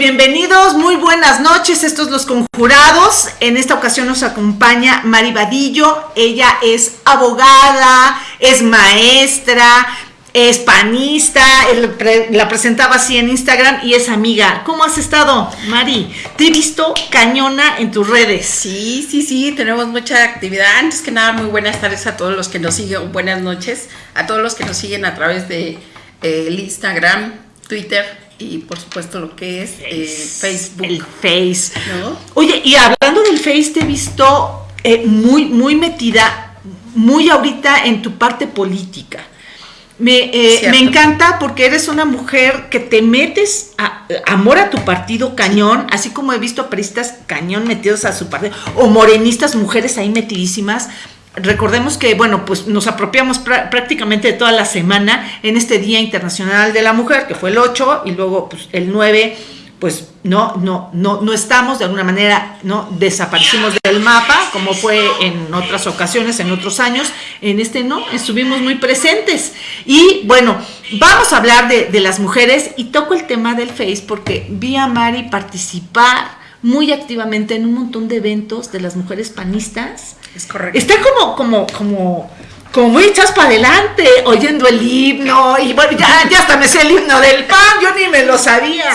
Bienvenidos, muy buenas noches, estos los conjurados. En esta ocasión nos acompaña Mari Vadillo, ella es abogada, es maestra, es panista, la presentaba así en Instagram y es amiga. ¿Cómo has estado, Mari? Te he visto cañona en tus redes. Sí, sí, sí, tenemos mucha actividad. Antes que nada, muy buenas tardes a todos los que nos siguen, buenas noches a todos los que nos siguen a través de eh, Instagram, Twitter y por supuesto lo que es eh, Facebook. El Face. Oye, y hablando del Face, te he visto eh, muy, muy metida, muy ahorita en tu parte política. Me, eh, me, encanta porque eres una mujer que te metes a, amor a tu partido cañón, así como he visto a peristas cañón metidos a su partido, o morenistas, mujeres ahí metidísimas, Recordemos que, bueno, pues nos apropiamos prácticamente de toda la semana en este Día Internacional de la Mujer, que fue el 8, y luego pues, el 9, pues no, no, no, no estamos, de alguna manera, no desaparecimos del mapa, como fue en otras ocasiones, en otros años, en este no, estuvimos muy presentes. Y bueno, vamos a hablar de, de las mujeres y toco el tema del Face porque vi a Mari participar muy activamente en un montón de eventos de las mujeres panistas. Es correcto. Está como, como, como, como muy echas para adelante, oyendo el himno, y bueno, ya, ya hasta me sé el himno del pan, yo ni me lo sabía.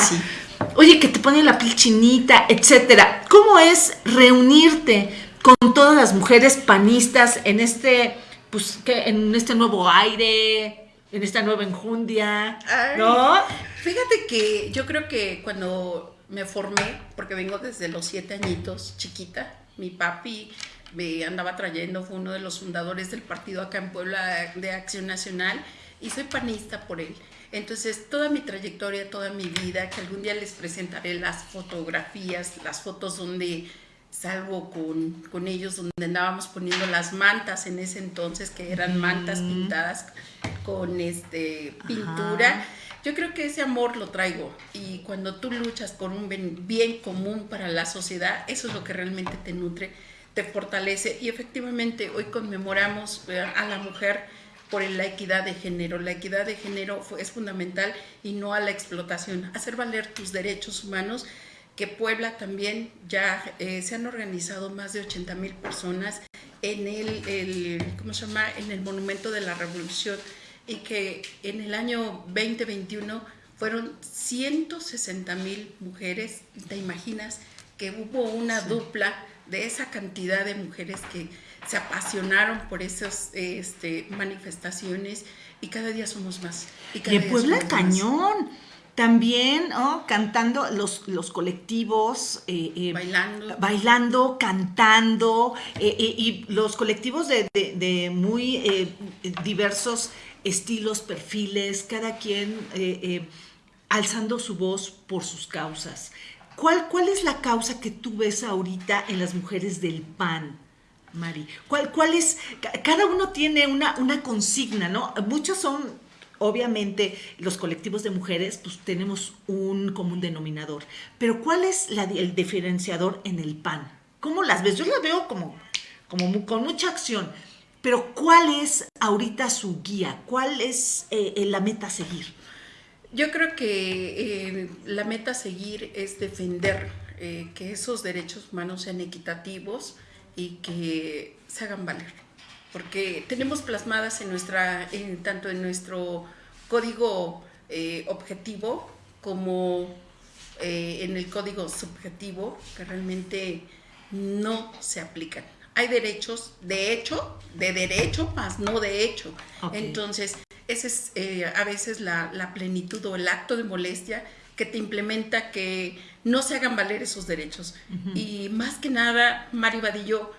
Oye, que te pone la piel chinita, etcétera. ¿Cómo es reunirte con todas las mujeres panistas en este, pues, que en este nuevo aire, en esta nueva enjundia? ¿No? Fíjate que yo creo que cuando me formé, porque vengo desde los siete añitos, chiquita. Mi papi me andaba trayendo, fue uno de los fundadores del partido acá en Puebla de Acción Nacional y soy panista por él. Entonces, toda mi trayectoria, toda mi vida, que algún día les presentaré las fotografías, las fotos donde salgo con, con ellos, donde andábamos poniendo las mantas en ese entonces, que eran mantas pintadas con este, pintura. Yo creo que ese amor lo traigo y cuando tú luchas por un bien común para la sociedad, eso es lo que realmente te nutre, te fortalece y efectivamente hoy conmemoramos eh, a la mujer por la equidad de género. La equidad de género es fundamental y no a la explotación. Hacer valer tus derechos humanos, que Puebla también ya eh, se han organizado más de 80 mil personas en el, ¿cómo se llama? en el Monumento de la Revolución y que en el año 2021 fueron 160 mil mujeres. ¿Te imaginas que hubo una dupla de esa cantidad de mujeres que se apasionaron por esas este, manifestaciones y cada día somos más? Y, cada Puebla Cañón. También cantando los, los colectivos, eh, eh, bailando. bailando, cantando, eh, y los colectivos de, de muy diversos estilos, perfiles, cada quien alzando su voz por sus causas. ¿Cuál, ¿Cuál es la causa que tú ves ahorita en las mujeres del PAN? Mari, ¿cuál, cuál es? Cada uno tiene una, una consigna, ¿no? Muchos son, obviamente, los colectivos de mujeres, pues tenemos un común denominador. Pero ¿cuál es la, el diferenciador en el PAN? ¿Cómo las ves? Yo las veo como, como con mucha acción. Pero ¿cuál es ahorita su guía? ¿Cuál es eh, eh, la meta a seguir? Yo creo que eh, la meta a seguir es defender que esos derechos humanos sean equitativos y que se hagan valer. Porque tenemos plasmadas en nuestra, tanto en nuestro código objetivo como en el código subjetivo que realmente no se aplican hay derechos de hecho, de derecho, más no de hecho. Entonces, esa es eh, a veces la, plenitud o el acto de molestia que te implementa que no se hagan valer esos derechos. Y más que nada, Mario Vadillo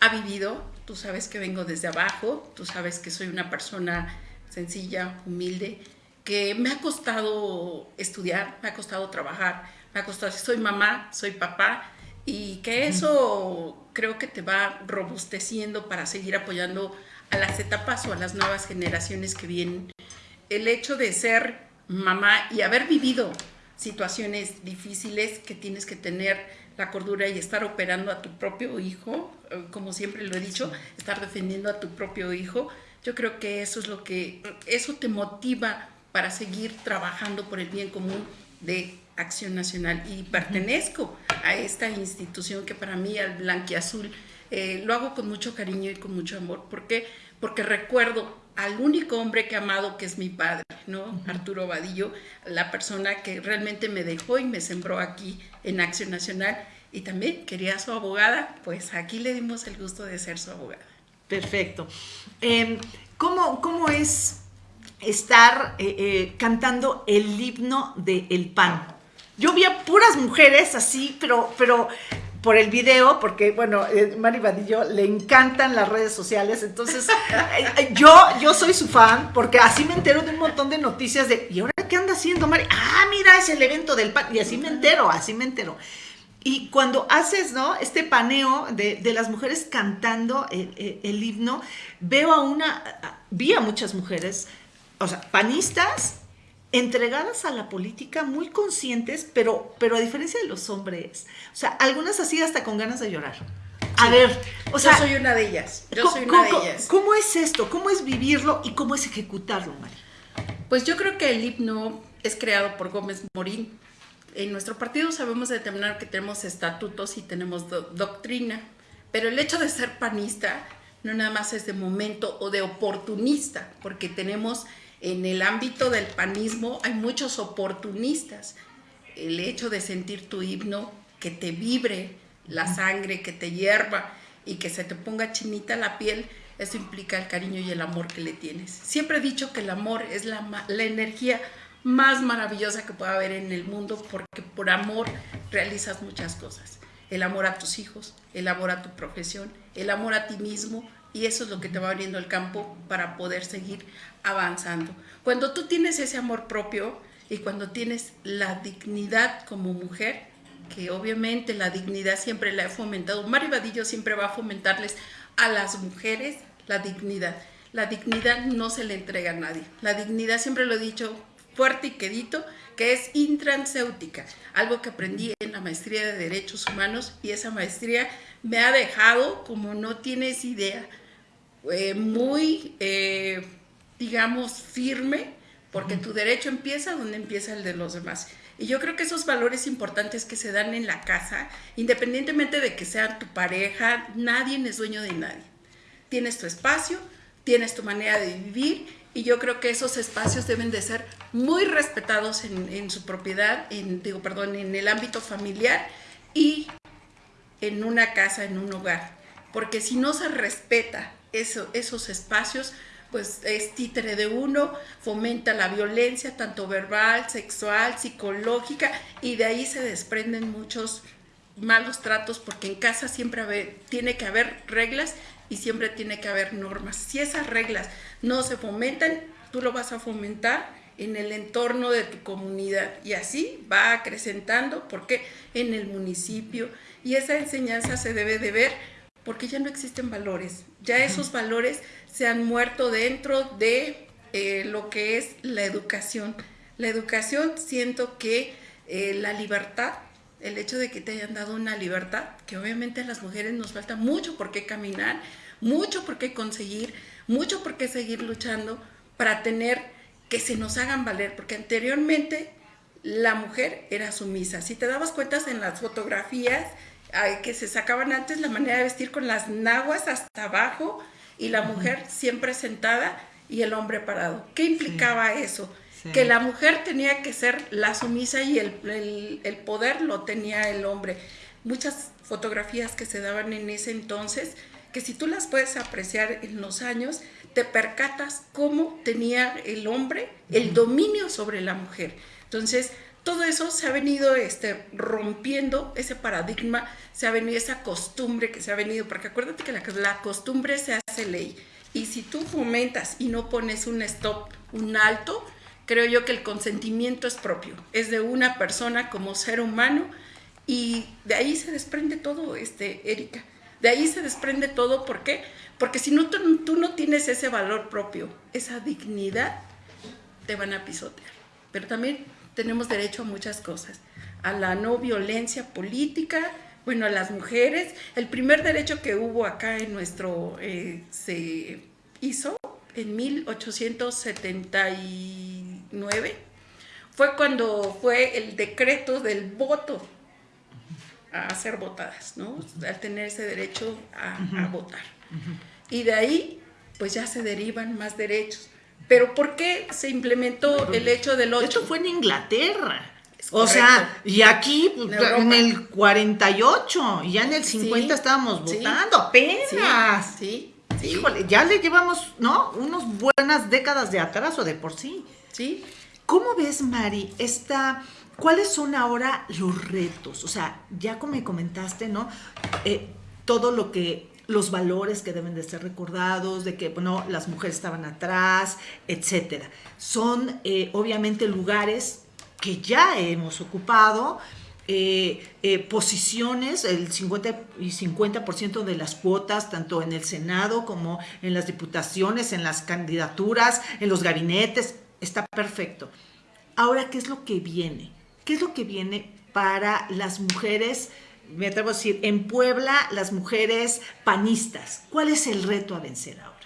ha vivido, tú sabes que vengo desde abajo, tú sabes que soy una persona sencilla, humilde, que me ha costado estudiar, me ha costado trabajar, me ha costado, soy mamá, soy papá, y que eso creo que te va robusteciendo para seguir apoyando a las etapas o a las nuevas generaciones que vienen. El hecho de ser mamá y haber vivido situaciones difíciles que tienes que tener la cordura y estar operando a tu propio hijo, eh, como siempre lo he dicho, estar defendiendo a tu propio hijo, yo creo que eso es lo que, eso te motiva para seguir trabajando por el bien común de Acción Nacional. Y pertenezco a esta institución que para mí, al blanquiazul, eh, lo hago con mucho cariño y con mucho amor. ¿Por qué? Porque recuerdo al único hombre que he amado, que es mi padre, ¿no? Arturo Vadillo, la persona que realmente me dejó y me sembró aquí en Acción Nacional y también quería a su abogada, pues aquí le dimos el gusto de ser su abogada. Perfecto. Em, ¿cómo, ¿cómo, es estar eh, eh, cantando el himno del el PAN? Yo vi a puras mujeres así, pero, pero por el video, porque bueno, eh, Mari Vadillo le encantan las redes sociales, entonces yo, yo soy su fan, porque así me entero de un montón de noticias de, ¿y ahora qué anda haciendo Mari? Ah, mira, es el evento del PAN, y así me entero, así me entero. Y cuando haces, ¿no? Este paneo de, las mujeres cantando el, himno, veo a una, vi a muchas mujeres, o sea, panistas, entregadas a la política, muy conscientes, pero, pero a diferencia de los hombres, o sea, algunas así hasta con ganas de llorar. A ver, o sea... Yo soy una de ellas, yo soy una de ellas. ¿Cómo es esto? ¿Cómo es vivirlo y cómo es ejecutarlo, Mari? Pues yo creo que el himno es creado por Gómez Morín, en nuestro partido sabemos determinar que tenemos estatutos y tenemos doctrina, pero el hecho de ser panista no nada más es de momento o de oportunista, porque tenemos en el ámbito del panismo hay muchos oportunistas. El hecho de sentir tu himno, que te vibre la sangre, que te hierva y que se te ponga chinita la piel, eso implica el cariño y el amor que le tienes. Siempre he dicho que el amor es la, la energía más maravillosa que pueda haber en el mundo porque por amor realizas muchas cosas. El amor a tus hijos, el amor a tu profesión, el amor a ti mismo y eso es lo que te va abriendo el campo para poder seguir avanzando. Cuando tú tienes ese amor propio y cuando tienes la dignidad como mujer, que obviamente la dignidad siempre la he fomentado, Mari Vadillo siempre va a fomentarles a las mujeres la dignidad. La dignidad no se le entrega a nadie. La dignidad, siempre lo he dicho, fuerte y quedito, que es intranséutica, algo que aprendí en la maestría de Derechos Humanos y esa maestría me ha dejado, como no tienes idea, eh, muy, eh, digamos, firme, porque tu derecho empieza donde empieza el de los demás. Y yo creo que esos valores importantes que se dan en la casa, independientemente de que sea tu pareja, nadie es dueño de nadie. Tienes tu espacio, tienes tu manera de vivir y yo creo que esos espacios deben de ser muy respetados en, su propiedad, en, digo, perdón, en el ámbito familiar y en una casa, en un hogar. Porque si no se respeta eso, esos espacios, pues es títere de uno, fomenta la violencia, tanto verbal, sexual, psicológica, y de ahí se desprenden muchos malos tratos, porque en casa siempre tiene que haber reglas y siempre tiene que haber normas. Si esas reglas no se fomentan, tú lo vas a fomentar en el entorno de tu comunidad y así va acrecentando porque en el municipio y esa enseñanza se debe de ver porque ya no existen valores, ya esos valores se han muerto dentro de eh, lo que es la educación. La educación siento que eh, la libertad, el hecho de que te hayan dado una libertad, que obviamente a las mujeres nos falta mucho por qué caminar, mucho por qué conseguir, mucho por qué seguir luchando para tener que se nos hagan valer, porque anteriormente la mujer era sumisa. Si te dabas cuenta en las fotografías que se sacaban antes, la manera de vestir con las naguas hasta abajo y la mujer siempre sentada y el hombre parado. ¿Qué implicaba eso? Que la mujer tenía que ser la sumisa y el, el poder lo tenía el hombre. Muchas fotografías que se daban en ese entonces que si tú las puedes apreciar en los años, te percatas cómo tenía el hombre el dominio sobre la mujer. Entonces, todo eso se ha venido este, rompiendo, ese paradigma, se ha venido esa costumbre que se ha venido, porque acuérdate que la, la costumbre se hace ley. Y si tú fomentas y no pones un stop, un alto, creo yo que el consentimiento es propio, es de una persona como ser humano y de ahí se desprende todo, este, Erika. De ahí se desprende todo, ¿por qué? Porque si no, tú, no tienes ese valor propio, esa dignidad, te van a pisotear. Pero también tenemos derecho a muchas cosas, a la no violencia política, bueno, a las mujeres. El primer derecho que hubo acá en nuestro, eh, se hizo en 1879, fue cuando fue el decreto del voto a ser votadas, ¿no? Al tener ese derecho a, votar. Y de ahí, pues ya se derivan más derechos. Pero ¿por qué se implementó el hecho del 8? Esto fue en Inglaterra. O sea, y aquí en, el 48, y ya en el 50 estábamos votando, apenas. Sí, Híjole, ya le llevamos, ¿no? Unas buenas décadas de atraso de por sí. ¿Cómo ves, Mari, esta... ¿Cuáles son ahora los retos? O sea, ya como me comentaste, ¿no? Eh, todo lo que, los valores que deben de ser recordados, de que, bueno, las mujeres estaban atrás, etcétera. Son, eh, obviamente, lugares que ya hemos ocupado, eh, eh, posiciones, el 50 y 50% de las cuotas, tanto en el Senado como en las diputaciones, en las candidaturas, en los gabinetes, está perfecto. Ahora, ¿qué es lo que viene? ¿Qué es lo que viene para las mujeres? Me atrevo a decir, en Puebla, las mujeres panistas. ¿Cuál es el reto a vencer ahora?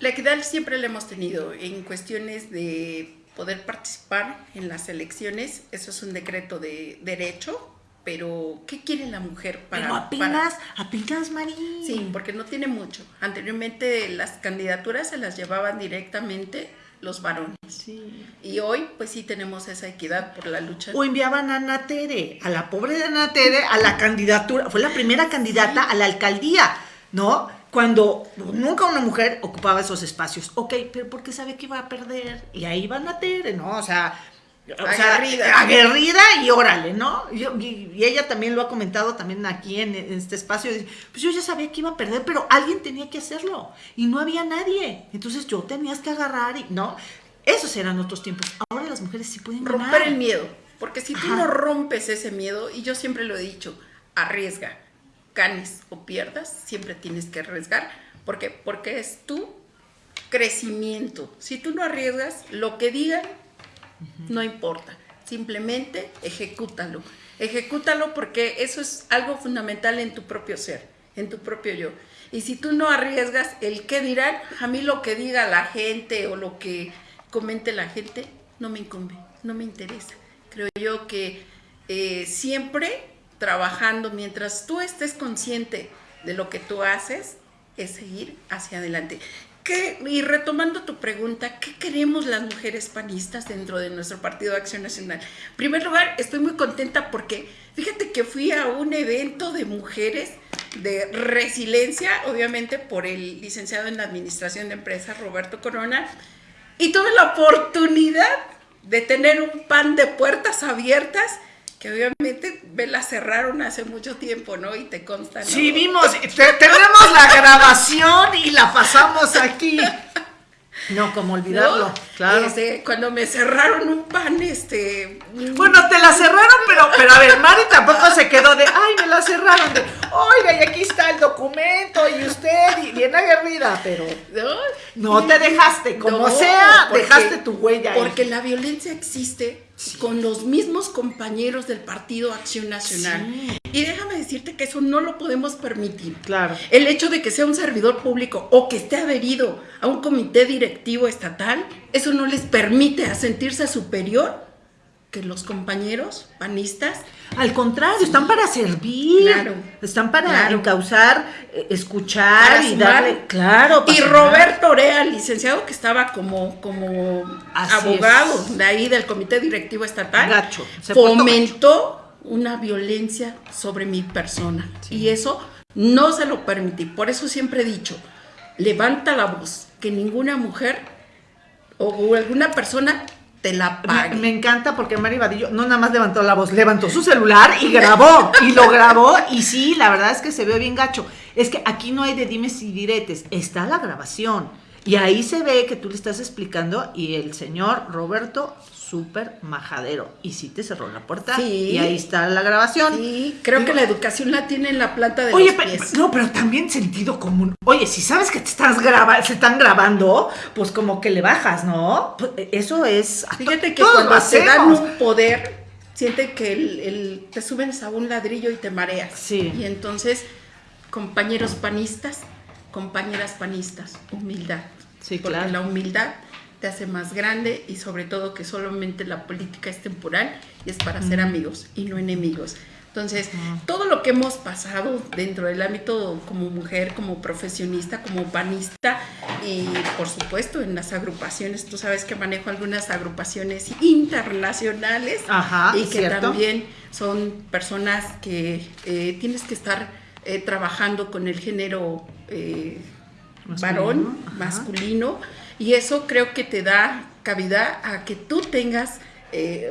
La equidad siempre la hemos tenido en cuestiones de poder participar en las elecciones. Eso es un decreto de derecho, pero ¿qué quiere la mujer para...? Pero apenas, apenas, María. Sí, porque no tiene mucho. Anteriormente las candidaturas se las llevaban directamente los varones. Sí. Y hoy, pues sí tenemos esa equidad por la lucha. O enviaban a Ana Tere, a la pobre de Ana Tere, a la candidatura, fue la primera candidata a la alcaldía, ¿no? cuando nunca una mujer ocupaba esos espacios. Ok, pero porque sabe que iba a perder. Y ahí van a Tere, ¿no? O sea, aguerrida. aguerrida y órale, ¿no? y, ella también lo ha comentado también aquí en, este espacio. Pues yo ya sabía que iba a perder, pero alguien tenía que hacerlo. Y no había nadie. Entonces yo tenías que agarrar y, ¿no? Esos eran otros tiempos. Ahora las mujeres sí pueden Romper el miedo. Porque si tú no rompes ese miedo, y yo siempre lo he dicho, arriesga ganes o pierdas, siempre tienes que arriesgar. ¿Por Porque es tu crecimiento. Si tú no arriesgas, lo que digan no importa. Simplemente ejecútalo. Ejecútalo porque eso es algo fundamental en tu propio ser, en tu propio yo. Y si tú no arriesgas el qué dirán, a mí lo que diga la gente o lo que comente la gente no me incumbe, no me interesa. Creo yo que eh, siempre trabajando, mientras tú estés consciente de lo que tú haces, es seguir hacia adelante. ¿Qué, y retomando tu pregunta, ¿qué queremos las mujeres panistas dentro de nuestro Partido de Acción Nacional? En primer lugar, estoy muy contenta porque fíjate que fui a un evento de mujeres de resiliencia, obviamente por el licenciado en Administración de Empresas, Roberto Corona, y tuve la oportunidad de tener un pan de puertas abiertas que obviamente me la cerraron hace mucho tiempo, ¿no? Y te consta, ¿no? Sí, vimos, tenemos la grabación y la pasamos aquí. No, como olvidarlo, claro. Este, cuando me cerraron un pan, este... Bueno, te la cerraron, pero, pero a ver, Mari tampoco se quedó de, ay, me la cerraron, de, oiga, y aquí está el documento, y usted, y bien aguerrida, pero no, te dejaste, como sea, dejaste tu huella. Porque la violencia existe con los mismos compañeros del Partido Acción Nacional. Y déjame decirte que eso no lo podemos permitir. Claro. El hecho de que sea un servidor público o que esté adherido a un comité directivo estatal, eso no les permite a sentirse superior que los compañeros panistas. Al contrario, están para servir, están para encauzar, eh, escuchar y darle, claro. Y Roberto Orea, licenciado que estaba como, como abogado de ahí del comité directivo estatal, gacho, fomentó una violencia sobre mi persona. Y eso no se lo permití. Por eso siempre he dicho, levanta la voz, que ninguna mujer o alguna persona la Me, encanta porque Mari Vadillo no nada más levantó la voz, levantó su celular y grabó, y lo grabó, y sí, la verdad es que se ve bien gacho. Es que aquí no hay de dimes y diretes, está la grabación. Y ahí se ve que tú le estás explicando y el señor Roberto súper majadero. Y sí te cerró la puerta. Y ahí está la grabación. Sí, creo que la educación la tiene en la planta de oye, los pies. no, pero también sentido común. Oye, si sabes que te estás grabando, se están grabando, pues como que le bajas, ¿no? Pues, e, eso es. Fíjate que cuando se dan un poder, siente que el, te subes a un ladrillo y te mareas. Sí. Y entonces, compañeros panistas, compañeras panistas, humildad. Sí, claro. la humildad te hace más grande y sobre todo que solamente la política es temporal y es para ser amigos y no enemigos. Entonces, todo lo que hemos pasado dentro del ámbito como mujer, como profesionista, como panista y por supuesto en las agrupaciones, tú sabes que manejo algunas agrupaciones internacionales y que también son personas que eh, tienes que estar eh, trabajando con el género eh, varón, masculino, y eso creo que te da cavidad a que tú tengas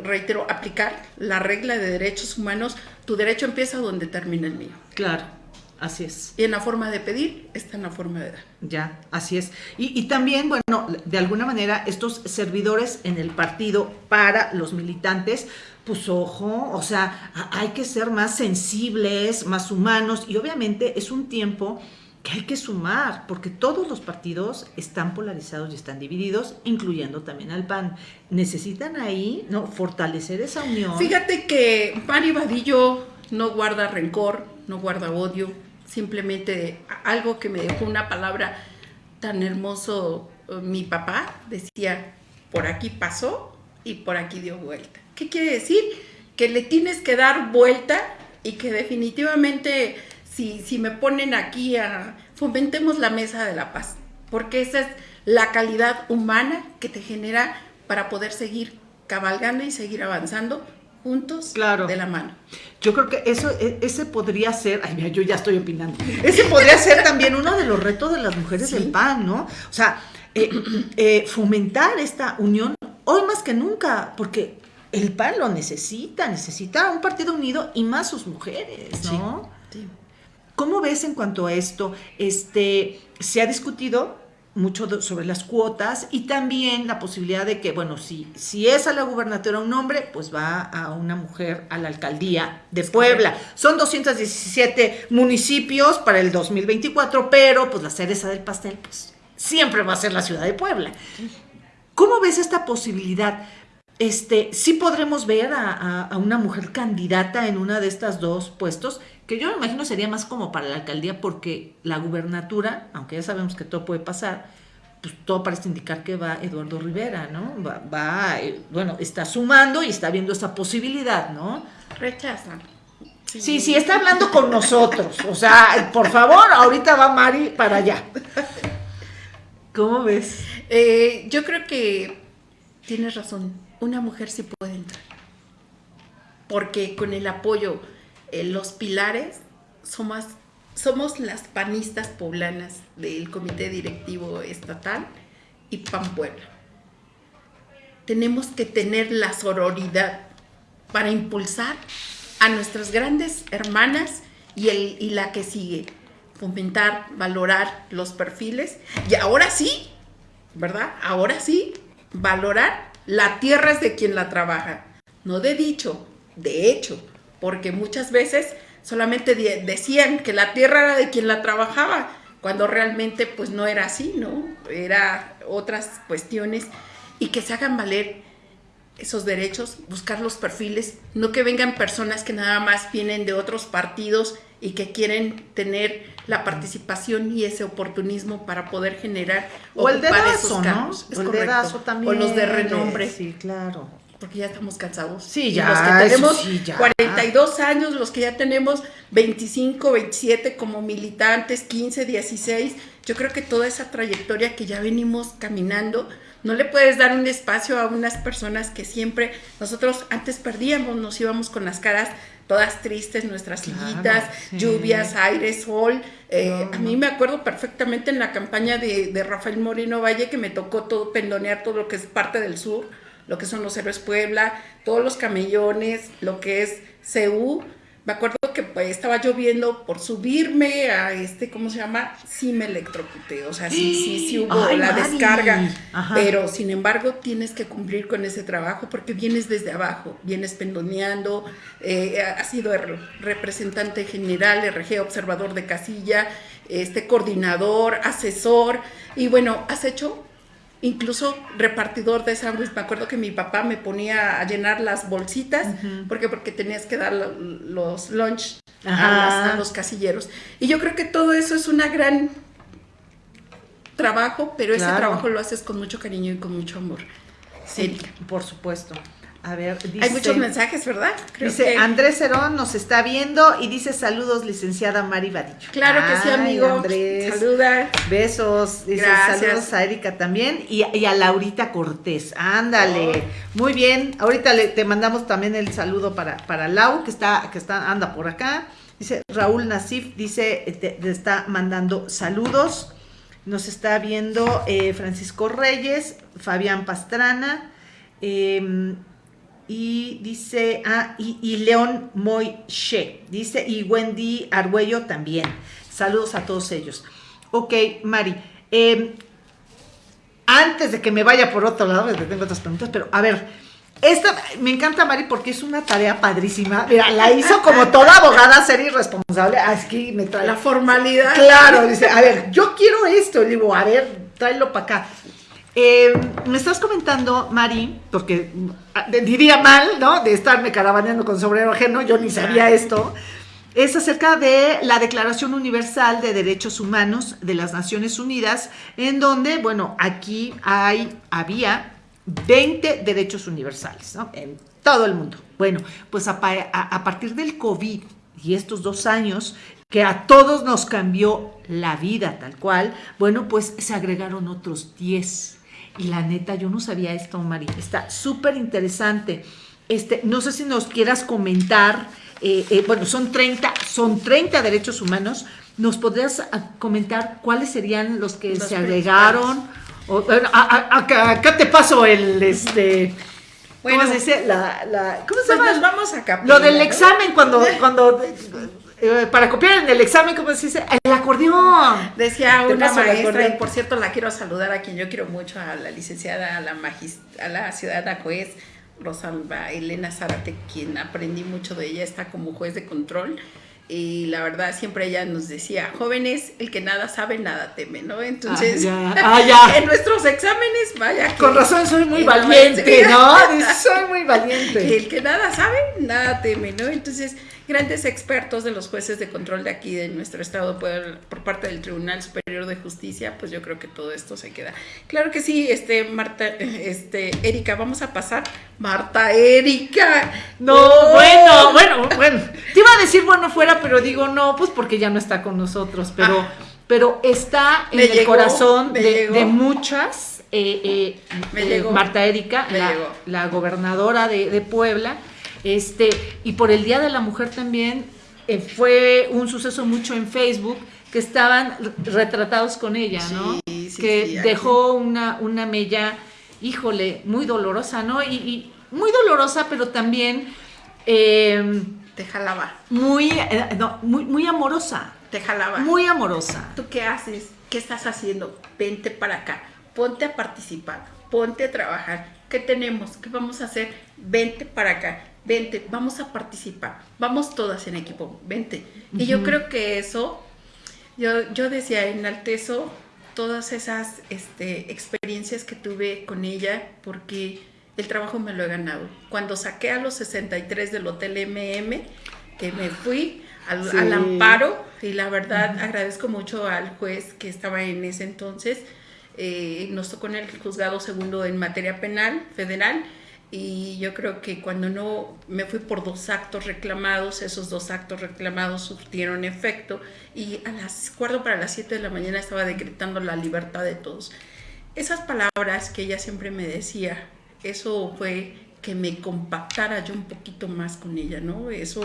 reitero, aplicar la regla de derechos humanos tu derecho empieza donde termina el mío. Claro, así es. Y en la forma de pedir está en la forma de dar. Ya, así es. Y, también, bueno, de alguna manera, estos servidores en el partido para los militantes, pues ojo, o sea, hay que ser más sensibles, más humanos, y obviamente es un tiempo que hay que sumar, porque todos los partidos están polarizados y están divididos, incluyendo también al PAN. Necesitan ahí ¿no? fortalecer esa unión. Fíjate que Mario Vadillo no guarda rencor, no guarda odio, simplemente algo que me dejó una palabra tan hermoso eh, mi papá, decía, por aquí pasó y por aquí dio vuelta. ¿Qué quiere decir? Que le tienes que dar vuelta y que definitivamente si, me ponen aquí a fomentemos la mesa de la paz, porque esa es la calidad humana que te genera para poder seguir cabalgando y seguir avanzando juntos de la mano. Yo creo que eso, e, ese podría ser, ay mira, yo ya estoy opinando, ese podría ser también uno de los retos de las mujeres del PAN, ¿no? O sea, eh, eh, fomentar esta unión hoy más que nunca, porque el PAN lo necesita, necesita un partido unido y más sus mujeres, ¿no? sí. ¿Cómo ves en cuanto a esto? Este, se ha discutido mucho sobre las cuotas y también la posibilidad de que, bueno, si, si es a la gubernatura un hombre, pues va a una mujer a la alcaldía de Puebla. Son 217 municipios para el 2024, pero pues la cereza del pastel, pues siempre va a ser la ciudad de Puebla. ¿Cómo ves esta posibilidad? Este, sí podremos ver a, a una mujer candidata en una de estas dos puestos que yo me imagino sería más como para la alcaldía porque la gubernatura, aunque ya sabemos que todo puede pasar, pues todo parece indicar que va Eduardo Rivera, ¿no? Va, eh, bueno, está sumando y está viendo esa posibilidad, ¿no? Rechazan. Sí. sí, está hablando con nosotros. O sea, por favor, ahorita va Mari para allá. ¿Cómo ves? Eh, yo creo que tienes razón. Una mujer sí puede entrar. Porque con el apoyo eh, los pilares somos, somos las panistas poblanas del Comité Directivo Estatal y PAN Puebla. Tenemos que tener la sororidad para impulsar a nuestras grandes hermanas y, el, y la que sigue, fomentar, valorar los perfiles y ahora sí, ¿verdad? Ahora sí, valorar la tierra es de quien la trabaja, no de dicho, de hecho porque muchas veces solamente decían que la tierra era de quien la trabajaba, cuando realmente pues no era así, ¿no? Era otras cuestiones y que se hagan valer esos derechos, buscar los perfiles, no que vengan personas que nada más vienen de otros partidos y que quieren tener la participación y ese oportunismo para poder generar o el dedazo, ¿no? o el dedazo también. O los de renombre. Sí, claro porque ya estamos cansados. Sí, ya. los que tenemos 42 años, los que ya tenemos 25, 27 como militantes, 15, 16, yo creo que toda esa trayectoria que ya venimos caminando, no le puedes dar un espacio a unas personas que siempre, nosotros antes perdíamos, nos íbamos con las caras todas tristes, nuestras sillitas, lluvias, aire, sol. Eh, a mí me acuerdo perfectamente en la campaña de, de Rafael Moreno Valle que me tocó todo pendonear todo lo que es parte del sur lo que son los héroes Puebla, todos los camellones, lo que es CEU. Me acuerdo que pues, estaba lloviendo por subirme a este, ¿cómo se llama? Sí me electrocuté, o sea, sí, sí, sí hubo la descarga, pero sin embargo tienes que cumplir con ese trabajo porque vienes desde abajo, vienes pendoneando, eh, has sido representante general, RG, observador de casilla, este coordinador, asesor, y bueno, has hecho incluso repartidor de sándwich. Me acuerdo que mi papá me ponía a llenar las bolsitas, porque porque tenías que dar los lunch a, los casilleros. Y yo creo que todo eso es una gran trabajo, pero ese trabajo lo haces con mucho cariño y con mucho amor. Sí, por supuesto. A ver, dice, Hay muchos mensajes, ¿verdad? dice Andrés Cerón nos está viendo y dice saludos, licenciada Mari Vadillo. Claro que sí, amigo. Andrés. Saluda. Besos. Dice saludos a Erika también y, a Laurita Cortés. Ándale. Oh. Muy bien. Ahorita le, te mandamos también el saludo para, para Lau, que está, que está, anda por acá. Dice Raúl Nasif, dice, te, está mandando saludos. Nos está viendo eh, Francisco Reyes, Fabián Pastrana. Eh, y dice, ah, y, León Moishe, dice, y Wendy Argüello también. Saludos a todos ellos. Ok, Mari, em, antes de que me vaya por otro lado, tengo otras preguntas, pero a ver, esta me encanta Mari porque es una tarea padrísima. Mira, la hizo como toda abogada ser irresponsable. Aquí me trae. La formalidad. Claro, dice, a ver, yo quiero esto. Le digo, a ver, tráelo para acá. Eh, me estás comentando, Mari, porque ah, diría mal, ¿no? De estarme caravaneando con sombrero ajeno, yo ni sabía esto. Es acerca de la Declaración Universal de Derechos Humanos de las Naciones Unidas, en donde, bueno, aquí hay, había 20 derechos universales, ¿no? En todo el mundo. Bueno, pues a, a partir del COVID y estos dos años que a todos nos cambió la vida tal cual, bueno, pues se agregaron otros 10 y la neta, yo no sabía esto, Mari. Está súper interesante. Este, no sé si nos quieras comentar, eh, eh, bueno, son 30, son 30 derechos humanos. ¿Nos podrías ah, comentar cuáles serían los que se agregaron? O, bueno, acá, te paso el, este, ¿cómo se dice? La, la, ¿Cómo se pues llama? vamos acá. Lo del examen cuando, cuando para copiar en el examen, ¿cómo se dice? El acordeón. Decía una maestra, y por cierto la quiero saludar a quien yo quiero mucho, a la licenciada, a la, a la ciudadana juez Rosalba Elena Zárate, quien aprendí mucho de ella, está como juez de control. Y la verdad, siempre ella nos decía, jóvenes, el que nada sabe, nada teme, ¿no? Entonces, ah, ah, en nuestros exámenes, vaya. Con razón, soy muy valiente, ¿no? soy muy valiente. El que nada sabe, nada teme, ¿no? Entonces, grandes expertos de los jueces de control de aquí de nuestro estado por, por, parte del Tribunal Superior de Justicia, pues yo creo que todo esto se queda. Claro que sí, este Marta, este Erika, vamos a pasar. Marta Erika. No, bueno, bueno, bueno. Te iba a decir bueno fuera, pero digo no, pues porque ya no está con nosotros, pero ah. pero está en el corazón de, muchas. Eh, eh, eh Marta Erika, la, la, gobernadora de, de Puebla este, y por el Día de la Mujer también eh, fue un suceso mucho en Facebook que estaban retratados con ella, ¿no? que dejó una, una mella, híjole, muy dolorosa, ¿no? Y, muy dolorosa, pero también... Eh, Te jalaba. Muy, eh, muy, muy amorosa. Te jalaba. Muy amorosa. ¿Tú qué haces? ¿Qué estás haciendo? Vente para acá. Ponte a participar. Ponte a trabajar. ¿Qué tenemos? ¿Qué vamos a hacer? Vente para acá vente, vamos a participar, vamos todas en equipo, vente. Y yo creo que eso, yo, yo decía, enaltezo todas esas este, experiencias que tuve con ella, porque el trabajo me lo he ganado. Cuando saqué a los 63 del Hotel MM, que me fui al, amparo, y la verdad agradezco mucho al juez que estaba en ese entonces, eh, nos tocó en el juzgado segundo en materia penal federal, y yo creo que cuando no me fui por dos actos reclamados, esos dos actos reclamados surtieron efecto y a las cuatro para las 7 de la mañana estaba decretando la libertad de todos. Esas palabras que ella siempre me decía, eso fue que me compactara yo un poquito más con ella, ¿no? Eso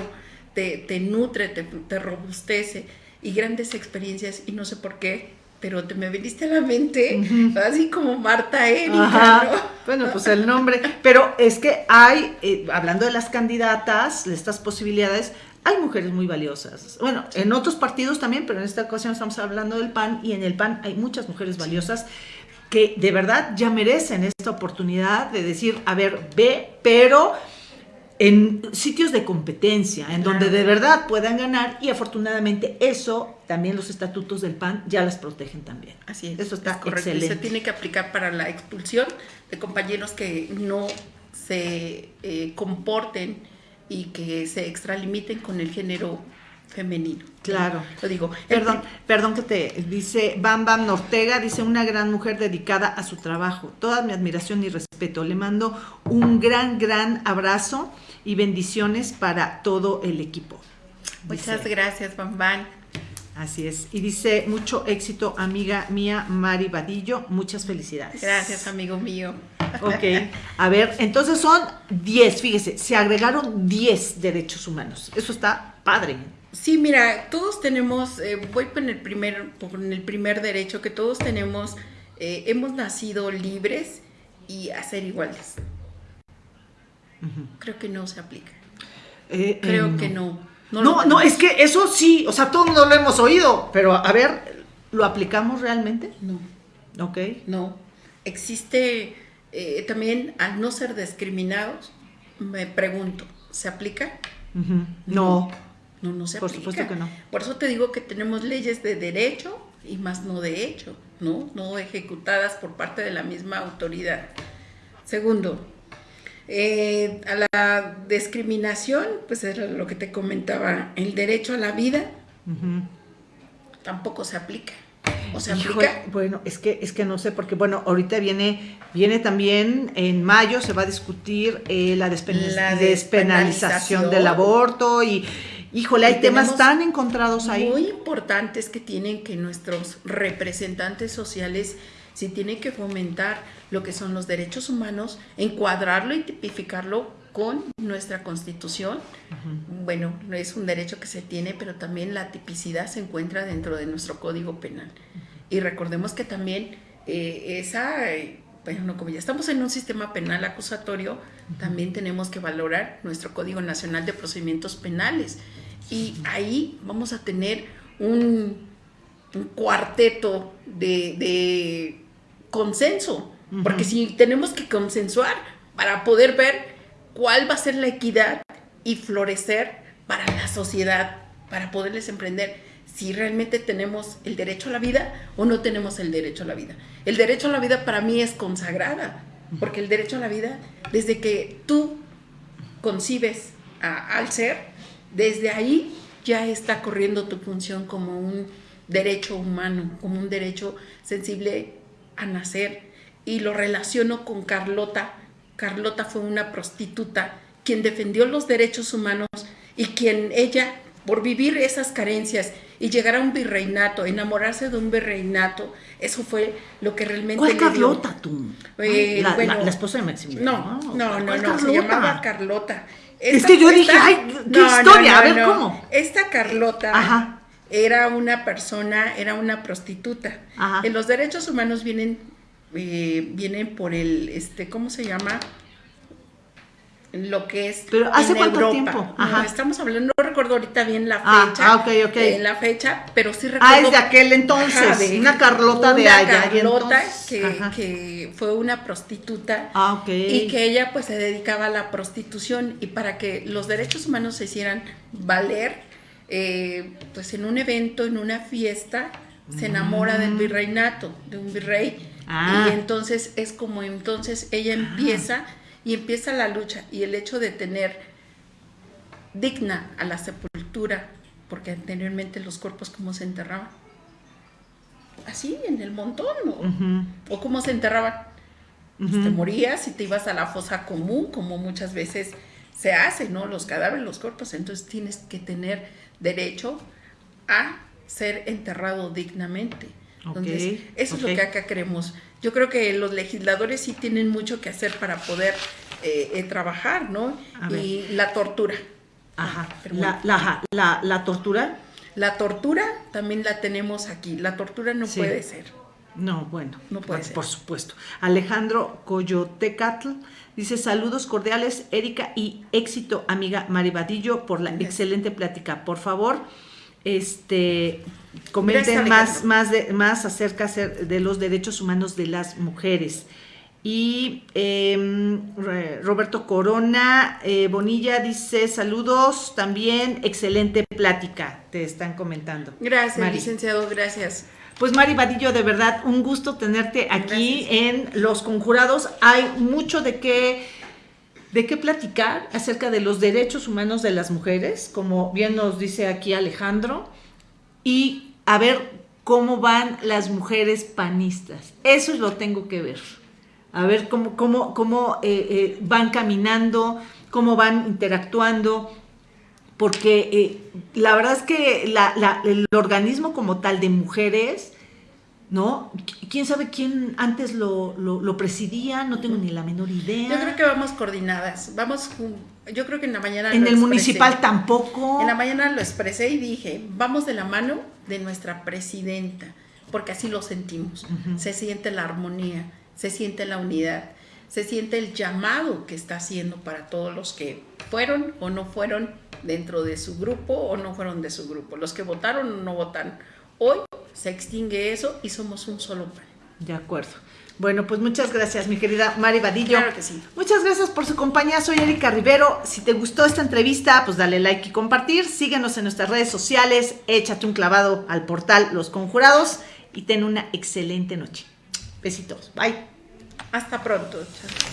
te, te nutre, te, te robustece y grandes experiencias y no sé por qué pero te me viniste a la mente, así como Marta Erika, Bueno, pues el nombre, pero es que hay, eh, hablando de las candidatas, de estas posibilidades, hay mujeres muy valiosas. Bueno, en otros partidos también, pero en esta ocasión estamos hablando del PAN y en el PAN hay muchas mujeres valiosas que de verdad ya merecen esta oportunidad de decir, a ver, ve, pero en sitios de competencia, en donde de verdad puedan ganar y afortunadamente eso también los estatutos del PAN ya las protegen también. Así es. Eso está correcto. Excelente. se tiene que aplicar para la expulsión de compañeros que no se eh, comporten y que se extralimiten con el género femenino. Claro. Lo digo. Perdón, perdón que te dice Bam Bam Ortega, dice una gran mujer dedicada a su trabajo. Toda mi admiración y respeto. Le mando un gran, gran abrazo y bendiciones para todo el equipo. Muchas gracias, Bam Bam. Así es. Y dice, mucho éxito, amiga mía, Mari Vadillo. Muchas felicidades. Gracias, amigo mío. Ok. A ver, entonces son 10, fíjese, se agregaron 10 derechos humanos. Eso está padre. Sí, mira, todos tenemos, eh, voy con el primer, con el primer derecho, que todos tenemos, eh, hemos nacido libres y a ser iguales. Creo que no se aplica. Eh, Creo que no. No, no, es que eso sí, o sea, todos no lo hemos oído, pero a ver, ¿lo aplicamos realmente? No. Ok. No. Existe también, al no ser discriminados, me pregunto, ¿se aplica? No. No, no se Por supuesto que no. Por eso te digo que tenemos leyes de derecho y más no de hecho, ¿no? No ejecutadas por parte de la misma autoridad. Segundo, eh, a la discriminación, pues era lo que te comentaba, el derecho a la vida tampoco se aplica. ¿O se aplica? Bueno, es que, es que no sé, porque bueno, ahorita viene, viene también en mayo, se va a discutir eh, la, despenalización, despenalización del aborto y Híjole, hay temas tan encontrados ahí. Muy importantes que tienen que nuestros representantes sociales, si tienen que fomentar lo que son los derechos humanos, encuadrarlo y tipificarlo con nuestra constitución. Bueno, no es un derecho que se tiene, pero también la tipicidad se encuentra dentro de nuestro código penal. Y recordemos que también eh, esa, bueno, como ya estamos en un sistema penal acusatorio, también tenemos que valorar nuestro Código Nacional de Procedimientos Penales. Y ahí vamos a tener un, cuarteto de, consenso, porque si tenemos que consensuar para poder ver cuál va a ser la equidad y florecer para la sociedad, para poderles emprender si realmente tenemos el derecho a la vida o no tenemos el derecho a la vida. El derecho a la vida para mí es consagrada, porque el derecho a la vida, desde que tú concibes al ser, desde ahí ya está corriendo tu función como un derecho humano, como un derecho sensible a nacer. Y lo relaciono con Carlota. Carlota fue una prostituta quien defendió los derechos humanos y quien ella, por vivir esas carencias y llegar a un virreinato, enamorarse de un virreinato, eso fue lo que realmente ¿Cuál Carlota tú? Eh, la, la, esposa de Maximiliano. No, no, no, no, se llamaba Carlota es que yo dije, ay, qué historia, a ver cómo. Esta Carlota era una persona, era una prostituta. En los derechos humanos vienen, eh, vienen por el, este, ¿cómo se llama? lo que es Pero ¿hace cuánto Tiempo? estamos hablando, no recuerdo ahorita bien la ah, fecha. Ah, ok, ok. Eh, la fecha, pero sí recuerdo. Ah, es de aquel entonces. una Carlota de allá. Carlota que, que, fue una prostituta. Ah, ok. Y que ella pues se dedicaba a la prostitución y para que los derechos humanos se hicieran valer, eh, pues en un evento, en una fiesta, se enamora del mm. virreinato, de un virrey. Ah. Y entonces es como entonces ella empieza y empieza la lucha y el hecho de tener digna a la sepultura, porque anteriormente los cuerpos como se enterraban, así en el montón, ¿no? O cómo se enterraban. Pues te morías y te ibas a la fosa común, como muchas veces se hace, ¿no? Los cadáveres, los cuerpos, entonces tienes que tener derecho a ser enterrado dignamente. Entonces, eso es lo que acá queremos yo creo que los legisladores sí tienen mucho que hacer para poder eh, eh, trabajar, ¿no? Y la tortura. Ajá. la, la, la, tortura. La tortura también la tenemos aquí. La tortura no puede ser. No, bueno, no puede ser. Por supuesto. Alejandro Coyotecatl dice saludos cordiales, Erika, y éxito, amiga Maribadillo, por la excelente plática. Por favor, este comenten más, más, de, más acerca de los derechos humanos de las mujeres. Y em, Roberto Corona eh, Bonilla dice saludos también, excelente plática, te están comentando. Gracias, licenciado, gracias. Pues Mari Vadillo, de verdad, un gusto tenerte aquí en Los Conjurados. Hay mucho de qué de qué platicar acerca de los derechos humanos de las mujeres, como bien nos dice aquí Alejandro, y a ver cómo van las mujeres panistas. Eso lo tengo que ver. A ver cómo, cómo, cómo eh, eh, van caminando, cómo van interactuando, porque eh, la verdad es que el organismo como tal de mujeres ¿no? ¿Quién sabe quién antes lo, lo, presidía? No tengo ni la menor idea. Yo creo que vamos coordinadas, vamos, yo creo que en la mañana... En el municipal tampoco. En la mañana lo expresé y dije, vamos de la mano de nuestra presidenta, porque así lo sentimos. Se siente la armonía, se siente la unidad, se siente el llamado que está haciendo para todos los que fueron o no fueron dentro de su grupo o no fueron de su grupo, los que votaron o no votaron. Hoy se extingue eso y somos un solo pan. De acuerdo. Bueno, pues muchas gracias, mi querida Mari Vadillo. Claro que sí. Muchas gracias por su compañía. Soy Erika Rivero. Si te gustó esta entrevista, pues dale like y compartir. Síguenos en nuestras redes sociales. Échate un clavado al portal Los Conjurados y ten una excelente noche. Besitos. Bye. Hasta pronto. Chao.